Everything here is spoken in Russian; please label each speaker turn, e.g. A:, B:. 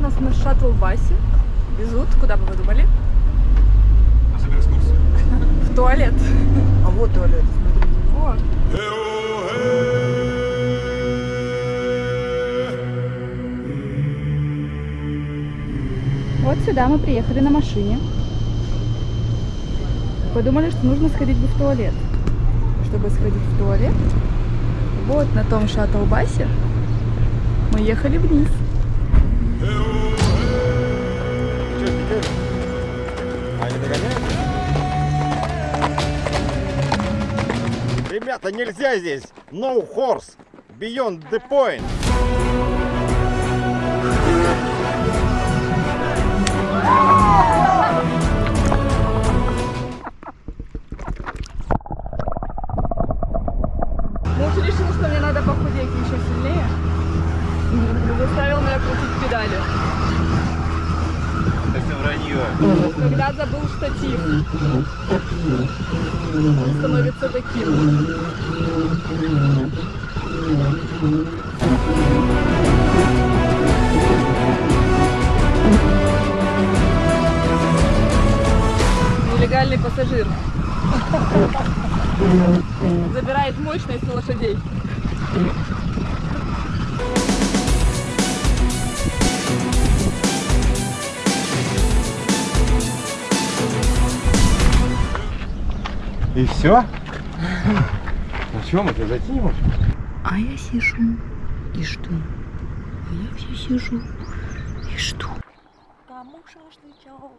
A: нас на шаттл-басе. Везут, куда бы вы думали?
B: На суперэкскурсию.
A: В туалет.
C: А вот туалет, смотрите.
A: Вот. Вот сюда мы приехали на машине. Подумали, что нужно сходить бы в туалет. Чтобы сходить в туалет, вот на том шаттл-басе мы ехали вниз.
B: Ребята, нельзя здесь! No horse! Beyond the point!
A: Муж решил, что мне надо похудеть еще сильнее. Заставил меня крутить педали.
B: Это вранье.
A: Когда забыл штатив, он становится таким. Нелегальный пассажир. Забирает мощность у лошадей.
B: И все? Ну что, мы тебя зайти не можем?
D: А я сижу и жду. А я все сижу и жду. Кому шашлычок?